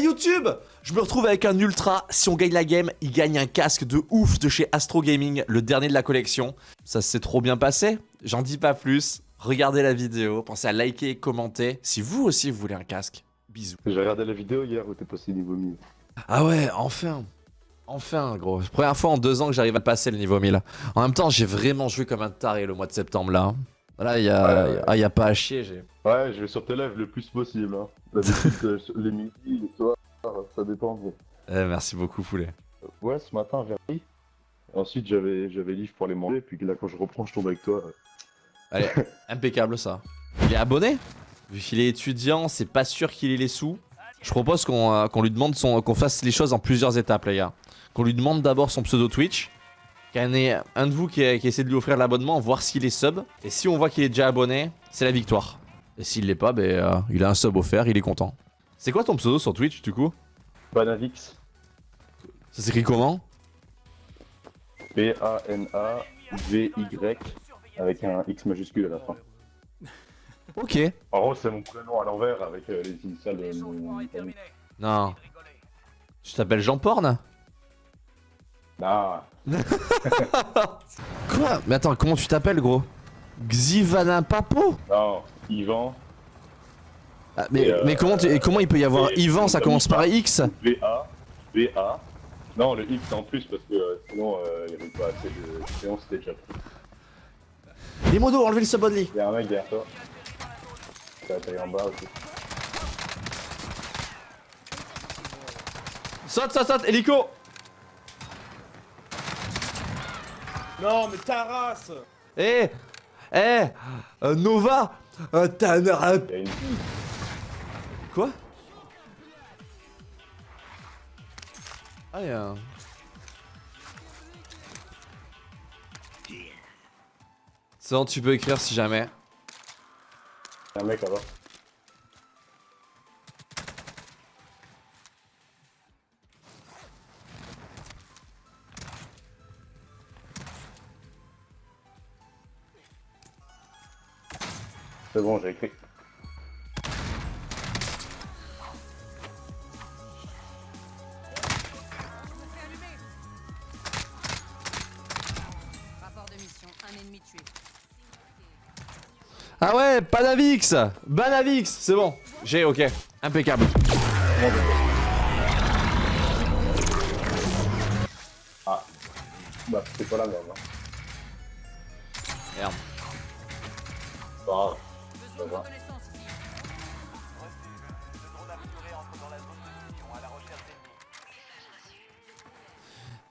YouTube Je me retrouve avec un ultra, si on gagne la game, il gagne un casque de ouf de chez Astro Gaming, le dernier de la collection. Ça s'est trop bien passé, j'en dis pas plus. Regardez la vidéo, pensez à liker et commenter si vous aussi vous voulez un casque. Bisous. J'ai regardé la vidéo hier où t'es passé niveau 1000. Ah ouais, enfin Enfin gros, première fois en deux ans que j'arrive à passer le niveau 1000. En même temps, j'ai vraiment joué comme un taré le mois de septembre là. Là, il y, a... Ouais, ouais. Ah, y a pas à chier, j'ai... Ouais, je vais sur tes lives le plus possible. Hein. D'habitude, euh, les midis, les soirs, ça dépend. Eh, merci beaucoup poulet. Ouais, ce matin, vers midi. Ensuite, j'avais j'avais livre pour les manger. Puis là, quand je reprends, je tombe avec toi. Allez, impeccable ça. Il est abonné? Vu qu'il est étudiant, c'est pas sûr qu'il ait les sous. Je propose qu'on euh, qu'on lui demande son, qu'on fasse les choses en plusieurs étapes, les gars. Qu'on lui demande d'abord son pseudo Twitch. Ait un de vous qui, qui essaie de lui offrir l'abonnement, voir s'il est sub. Et si on voit qu'il est déjà abonné, c'est la victoire. Et s'il l'est pas, ben, euh, il a un sub offert, il est content. C'est quoi ton pseudo sur Twitch du coup? Banavix. Ça s'écrit comment? B-A-N-A-V-Y. Avec un X majuscule à la fin. Ok. En gros, c'est mon prénom à l'envers avec euh, les initiales de mon. Non. Tu t'appelles Jean Porn? Ah, Quoi Mais attends, comment tu t'appelles gros? Xivana Papo? Non, Yvan. Ah, mais, euh, mais comment, tu- et comment il peut y avoir Yvan, ça commence par X? V-A. V-A. Non, le X en plus parce que euh, sinon, euh, il n'y avait pas assez de. C'était déjà pris. Les modos, enlevez le sub only Il y a un mec derrière toi. T'as taille en bas aussi. Saute, saute, saute, hélico Non, mais ta race Eh Eh euh, Nova euh, T'as une. Quoi? Ah, y'a un... C'est bon, tu peux écrire si jamais. il y a un mec là-bas. C'est bon, j'ai écrit. Rapport de mission, un ennemi tué. Ah ouais, Panavix Banavix, c'est bon. J'ai, ok. Impeccable. Ah. Bah, c'est pas la merde. Hein.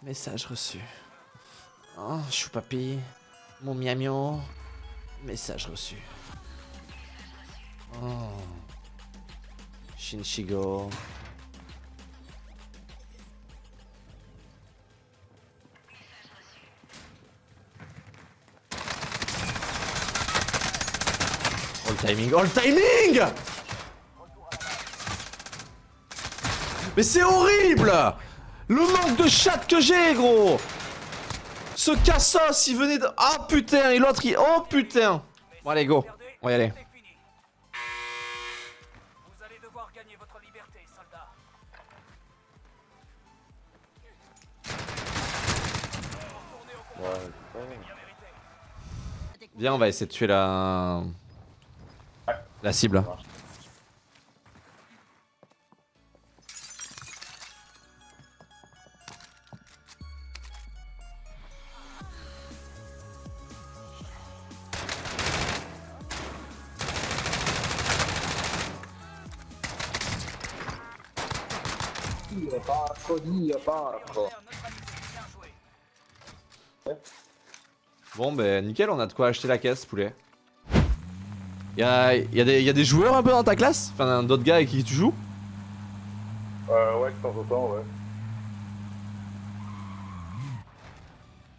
Message reçu. Oh, choupapi. Mon miamio. Message reçu. Oh. Shinshigo. All timing, all timing Mais c'est horrible Le manque de chat que j'ai, gros Ce cassos, il venait de... Ah putain, et l'autre, il... Oh putain Bon allez, go. On va y aller. Viens, on va essayer de tuer la... La cible. Bon, ben nickel, on a de quoi acheter la caisse, poulet. Y'a y a, des- y a des joueurs un peu dans ta classe? Enfin, d'autres gars avec qui tu joues? Euh, ouais, de temps en temps, ouais.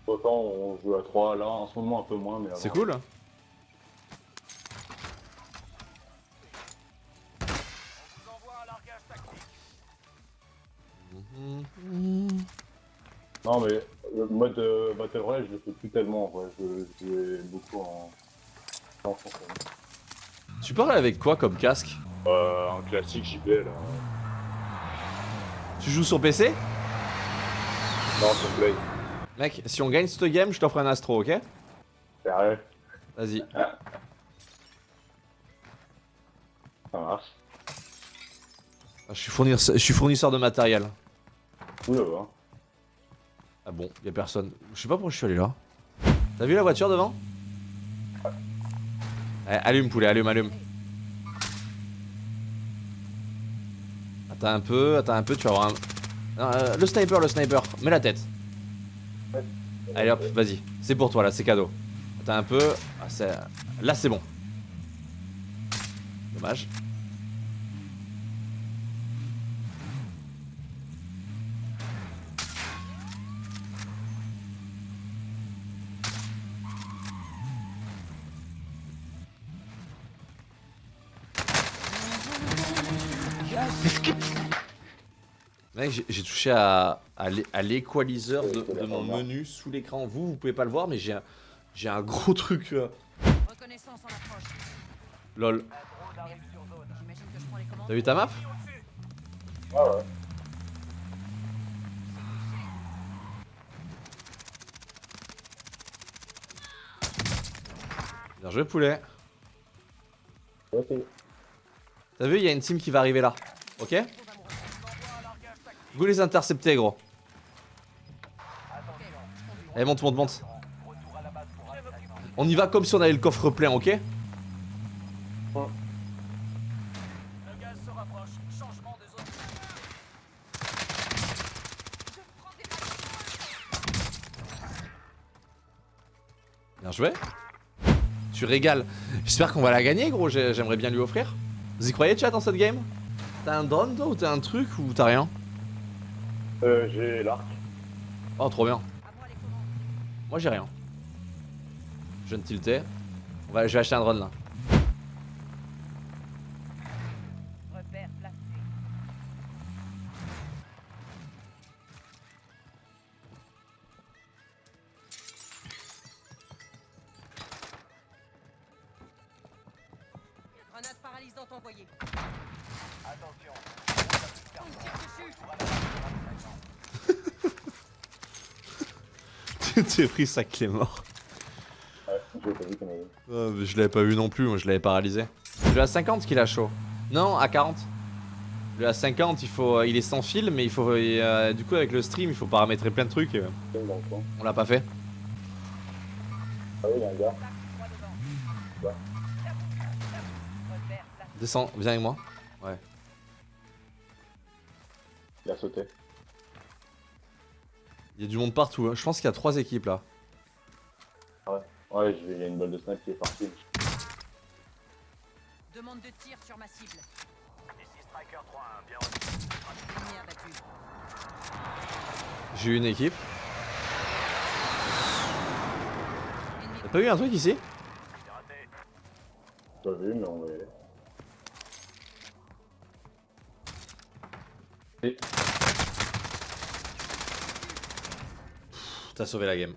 Autant on joue à 3 là, en ce moment un peu moins, mais. C'est cool Non, mais le mode euh, Battle Royale, je le fais plus tellement en vrai. Je jouais beaucoup en. en français. Tu parles avec quoi comme casque Euh, un classique JB là. Tu joues sur PC Non, c'est play. Mec, si on gagne cette game, je t'offre un astro, ok? Sérieux? Vas-y. Ça marche. Ah, Je suis, fournisseur, je suis fournisseur de matériel. Oula, va. Ah bon, y a personne. Je sais pas pourquoi je suis allé là. T'as vu la voiture devant? Eh, Allume poulet, allume, allume. Attends un peu, attends un peu, tu vas avoir un... Euh, le sniper, le sniper, mets la tête. Allez hop, vas-y. C'est pour toi là, c'est cadeau. Attends un peu. Ah, là c'est bon. Dommage. Mec, j'ai- touché à, à l'é- à l'équaliseur de, de mon menu sous l'écran. Vous, vous pouvez pas le voir, mais j'ai un, j'ai un gros truc. euh, Reconnaissance en approche. Lol. T'as vu ta map? Ah ouais. Bien joué, poulet. Ok. T'as vu, il y a une team qui va arriver là. Ok Vous les interceptez, gros. Allez, monte, monte, monte. On y va comme si on avait le coffre plein, ok. Bien joué. Tu régales. J'espère qu'on va la gagner, gros. J'ai- J'aimerais bien lui offrir. Vous y croyez, chat, dans cette game? T'as un drone, toi, ou t'as un truc, ou t'as rien? Euh, j'ai l'arc. Oh, trop bien. Moi, j'ai rien. Je viens de tilter. On va, je vais acheter un drone, là. T'es pris ça clé mort. Ouais. Euh, je l'avais pas vu non plus, moi je l'avais paralysé. C'est le A50 qu'il a chaud. Non, A40. Le A50, il faut, euh, il est sans fil, mais il faut, euh, du coup avec le stream, il faut paramétrer plein de trucs. euh, coin. on l'a pas fait. Ah oui, il y a un gars. Descends, viens avec moi. Il a sauté. Il y a du monde partout. hein. Je pense qu'il y a trois équipes là. Ouais, je vais- il y a une balle de snipe qui est partie. Demande de tir sur ma cible. Ici Striker 3-1. Bien abattu. J'ai eu une équipe. T'as pas eu un truc ici? Pas vu, mais on va y aller. Et... T'as sauvé la game.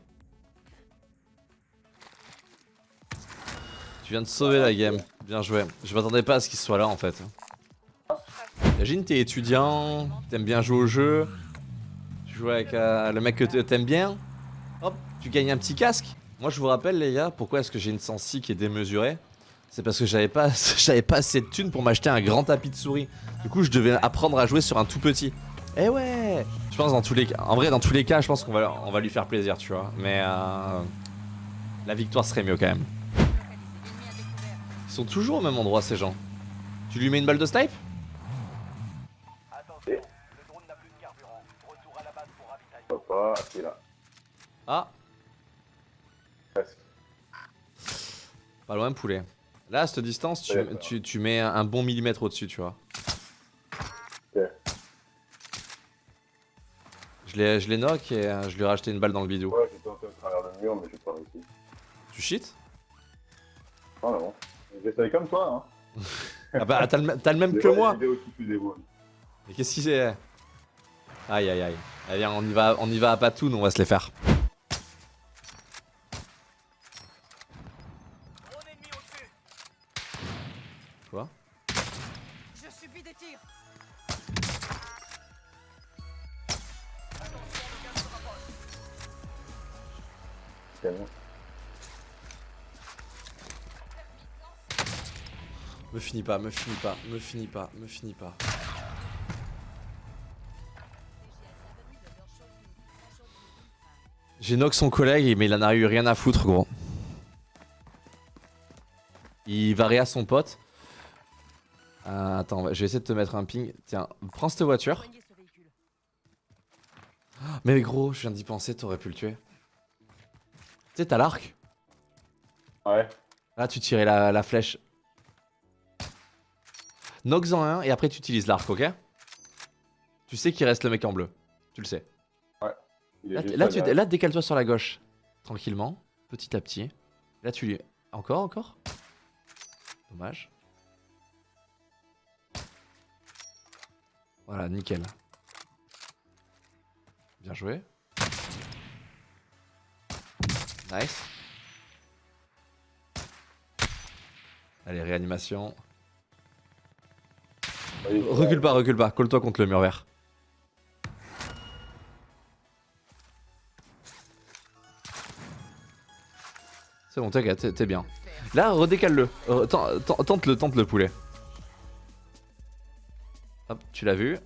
Tu viens de sauver la game. Bien joué. Je m'attendais pas à ce qu'il soit là en fait. Imagine t'es étudiant, t'aimes bien jouer au jeu, tu joues avec euh, le mec que t'aimes bien, hop, tu gagnes un petit casque. Moi je vous rappelle les gars, pourquoi est-ce que j'ai une sensi qui est démesurée? C'est parce que j'avais pas, j'avais pas assez de thunes pour m'acheter un grand tapis de souris. Du coup je devais apprendre à jouer sur un tout petit. Eh ouais Je pense dans tous les cas, en vrai dans tous les cas je pense qu'on va, on va lui faire plaisir tu vois. Mais euh, la victoire serait mieux quand même. Ils sont toujours au même endroit ces gens. Tu lui mets une balle de snipe. Papa, c'est là. Ah, Presque. pas loin poulet. Là à cette distance tu, tu, tu mets un bon millimètre au-dessus tu vois. Je l'ai knock et euh, je lui ai racheté une balle dans le bidou. Ouais, j'ai tenté à travers le mur, mais j'ai pas réussi. Tu cheat Ah non. J'essaye comme toi, hein. Ah bah t'as le, même que moi. Mais qu'est-ce qu'il c'est Aïe aïe aïe. Allez on y va, on y va à patoun, on va se les faire. Me finis pas, me finis pas, me finis pas, me finis pas. J'ai knock son collègue, mais il en a eu rien à foutre, gros. Il va à son pote. Euh, attends, je vais essayer de te mettre un ping. Tiens, prends cette voiture. Véhicule. Mais gros, je viens d'y penser, t'aurais pu le tuer. Tu sais, t'as l'arc. Ouais. Là, tu tirais la, la flèche. Knocks en un et après tu utilises l'arc, ok? Tu sais qu'il reste le mec en bleu. Tu le sais. Est Là, tu, là décale-toi sur la gauche. Tranquillement. Petit à petit. Là, tu lui. Encore, encore? Dommage. Voilà, nickel. Bien joué. Nice. Allez, réanimation. Recule pas, recule pas. Colle-toi contre le mur vert. C'est bon, t'inquiète, t'es- bien. Là, redécale-le. Ten- ten- Tente-le, tente le poulet. Hop, tu l'as vu.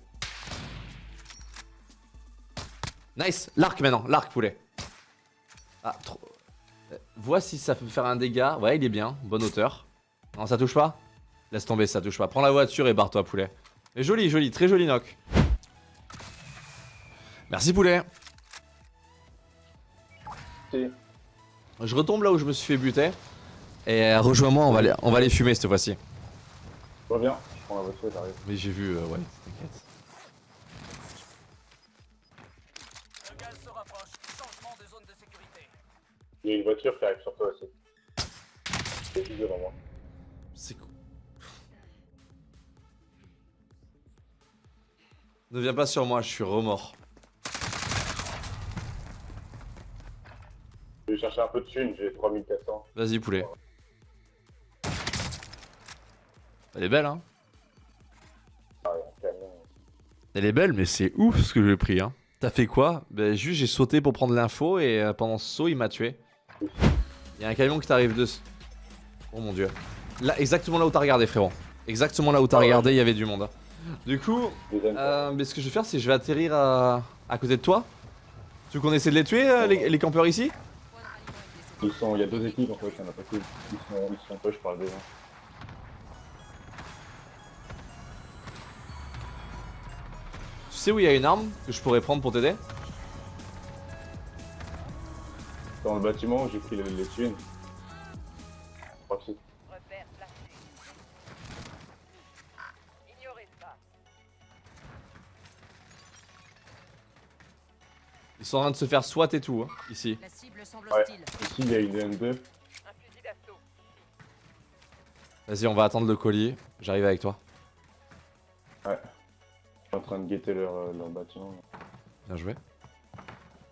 Nice L'arc maintenant, l'arc poulet. Ah, trop... Vois si ça peut faire un dégât. Ouais, il est bien, bonne hauteur. Non, ça touche pas Laisse tomber, ça touche pas. Prends la voiture et barre-toi, poulet. Mais joli, joli, très joli knock. Merci, poulet. Je retombe là où je me suis fait buter. Et euh, rejoins-moi, on, va les- on va les fumer cette fois-ci. Je reviens. Je prends la voiture et t'arrives. Mais j'ai vu, euh, ouais, t'inquiète. Il y a une voiture qui arrive sur toi aussi. C'est devant moi. C'est cool. Ne viens pas sur moi, je suis remords. Je vais chercher un peu de thunes, j'ai 3400. Vas-y, poulet. Elle est belle, hein Ah. Elle est belle, mais c'est ouf ce que j'ai pris, hein. T'as fait quoi? Ben, juste, j'ai sauté pour prendre l'info et euh, pendant ce saut, il m'a tué. Il y a un camion qui t'arrive dessus. Oh mon dieu. Là, exactement là où t'as regardé, frérot. Exactement là où t'as ouais. regardé, il y avait du monde. Du coup, euh, mais ce que je vais faire, c'est que je vais atterrir à, à côté de toi. Tu veux qu'on essaie de les tuer, euh, les, les campeurs ici? De. Ils sont, il y a deux équipes en fait, il y en a pas plus. Ils sont, ils sont peu, je parle. Tu sais où il y a une arme que je pourrais prendre pour t'aider? Dans le bâtiment où j'ai pris les, les thunes. Je crois que c'est. Repère placé. Ignorez ça. Ils sont en train de se faire SWAT et tout, hein, ici. La cible semble Ouais. hostile. Ici il y a une M2. Un fusil d'assaut. Vas-y, on va attendre le colis. J'arrive avec toi. Je suis en train de guetter leur, euh, leur bâtiment. Bien joué.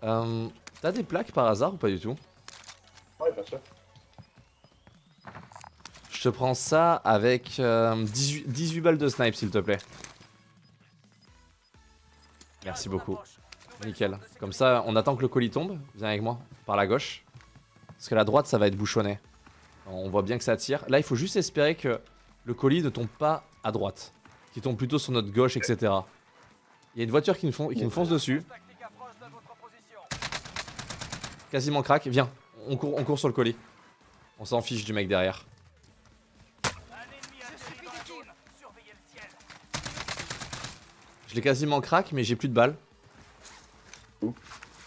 Euh, T'as des plaques par hasard ou pas du tout? Ouais, bien sûr. Je te prends ça avec euh, 18, 18 balles de snipe, s'il te plaît. Merci beaucoup. Nickel. Comme ça, on attend que le colis tombe. Viens avec moi, par la gauche. Parce que la droite, ça va être bouchonné. On voit bien que ça tire. Là, il faut juste espérer que le colis ne tombe pas à droite. Qu'il tombe plutôt sur notre gauche, etc. Il y a une voiture qui nous, fon- qui nous fonce dessus. Tactique approche de votre position. Quasiment crack. Viens, on court, on court sur le colis. On s'en fiche du mec derrière. Je l'ai quasiment crack, mais j'ai plus de balles.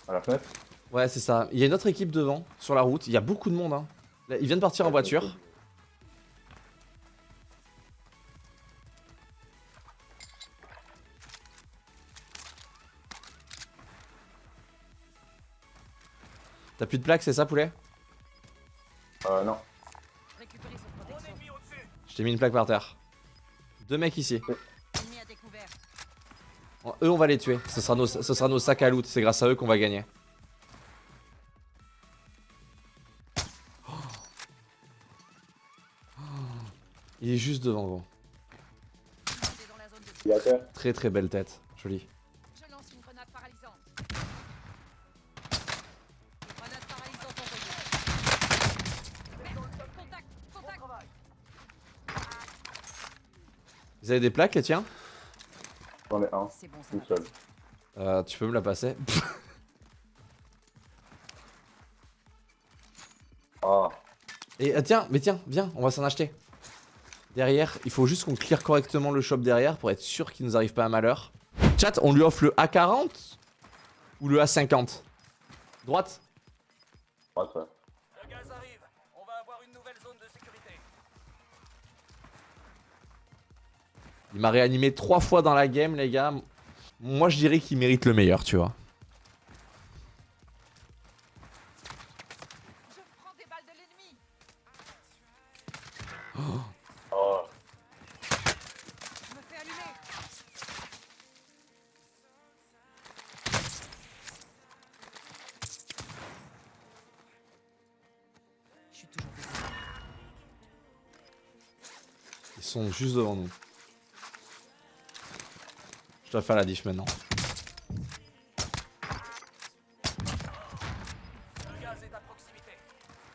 À la fenêtre. Ouais, c'est ça. Il y a une autre équipe devant, sur la route. Il y a beaucoup de monde. Hein. Ils viennent de partir en voiture. T'as plus de plaques, c'est ça, poulet? Euh, non. Je t'ai mis une plaque par terre. Deux mecs ici. Eux, on va les tuer. Ce sera nos, ce sera nos sacs à loot. C'est grâce à eux qu'on va gagner. Oh. Oh. Il est juste devant, gros. Très très belle tête. Jolie. Vous avez des plaques, les tiens? J'en ai un, C'est bon, seul. Euh, Tu peux me la passer? Ah, Et euh, tiens, mais tiens, viens, on va s'en acheter. Derrière, il faut juste qu'on clear correctement le shop derrière pour être sûr qu'il nous arrive pas un malheur. Chat, on lui offre le A40 ou le A50 Droite? Ouais, ouais. Il m'a réanimé trois fois dans la game, les gars. Moi, je dirais qu'il mérite le meilleur, tu vois. Je prends des balles de l'ennemi. Oh, Je me fais allumer. Je suis toujours désolé. Ils sont juste devant nous. Je dois faire la diff maintenant.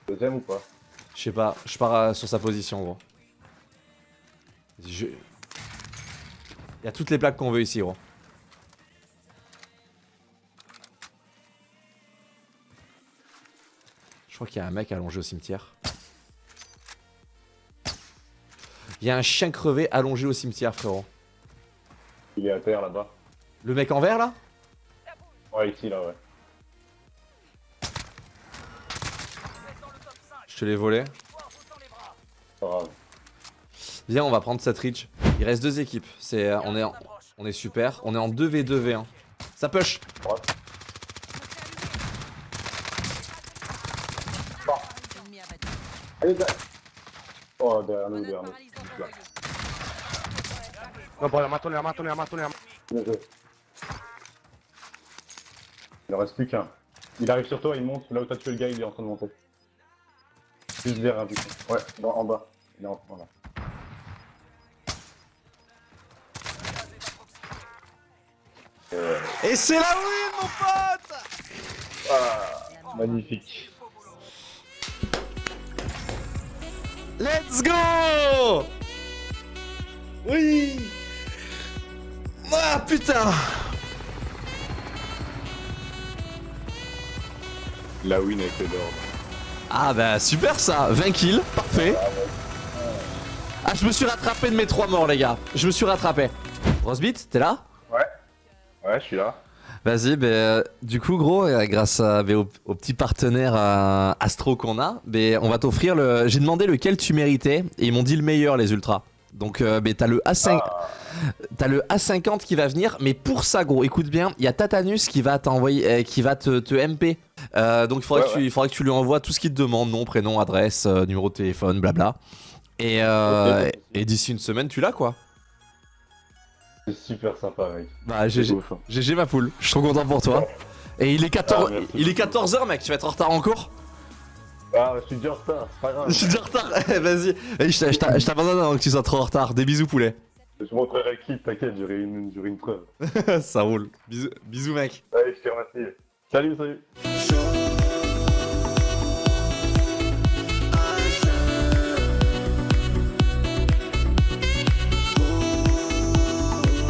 Deuxième ou pas? Je sais pas, je pars euh, sur sa position, gros. Je... Il y a toutes les plaques qu'on veut ici, gros. Je crois qu'il y a un mec allongé au cimetière. Il y a un chien crevé allongé au cimetière, frérot. Il est à terre là-bas. Le mec en vert, là? Ouais, ici, là, ouais. Vous êtes dans le top 5. Je te l'ai volé. Pas grave. Viens, on va prendre cette reach. Il reste deux équipes. C'est, euh, on, est en- on est super. On est en 2v2v1. Ça push. Allez. Oh, derrière nous, derrière nous. Paralysante envoyée. No, poi la la matto, la matto, la. Bien joué. Il en reste plus qu'un. Il arrive sur toi, il monte. Là où t'as tué le gars, il est en train de monter. Juste derrière, du coup. Ouais, dans- en bas. Il est en voilà. Euh, Et c'est la win, mon pote magnifique. Let's go Oui Ah putain La win avec les. Ah bah super ça 20 kills, parfait Ah je me suis rattrapé de mes trois morts les gars Je me suis rattrapé Rosebit, t'es là? Ouais. Ouais, je suis là. Vas-y, euh, du coup, gros, euh, grâce à, ben, au, au petit partenaire euh, Astro qu'on a, ben, on va t'offrir le. J'ai demandé lequel tu méritais et ils m'ont dit le meilleur, les ultras. Donc, euh, t'as le A5, t'as le A50 qui va venir, mais pour ça, gros, écoute bien, il y a Tatanus qui va t'envoyer, euh, qui va te, te MP. Euh, donc, il faudra, Ouais, que tu, il faudra que tu lui envoies tout ce qu'il te demande, nom, prénom, adresse, euh, numéro de téléphone, blabla. Et, euh, Ok. et d'ici une semaine, tu l'as quoi. C'est super sympa, mec. Bah, GG, ma poule, je suis trop content pour toi. Et il est 14, Ah, merci. il est 14h mec, tu vas être en retard en cours Ah, je suis déjà en retard, c'est pas grave. Je suis déjà en retard, Eh, vas-y, Vas-y, je t'a- je t'a- je t'abandonne avant que tu sois trop en retard. Des bisous poulet. Je montrerai clip, t'inquiète, j'aurai une, une preuve. Ça roule. Bisous, bisous mec. Allez, je te remercie. Salut, salut.